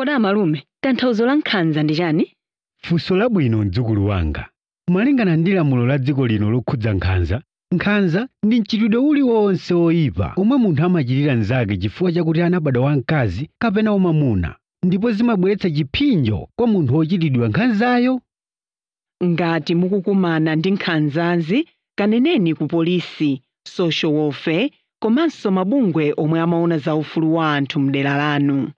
kodi amalume, tanthauzo la nkhanza ndi chani? Funso labwino mdzukulu wanga. Malingana ndi lamulo la dziko lino lokhudza nkhanza, nkhanza ndi mchitidwe uliwonse woyipa omwe munthu amachitira mnzake chifukwa chakuti anabadwa wamkazi kapena wamwamuna, ndipo zimabweretsa chiphinjo kwa munthu wochitidwa nkhanzayo. Ngati mukukumana ndi nkhanzazi, kaneneni ku polisi, social welfare komanso mabungwe omwe amaona za ufulu wa anthu m'dera lanu.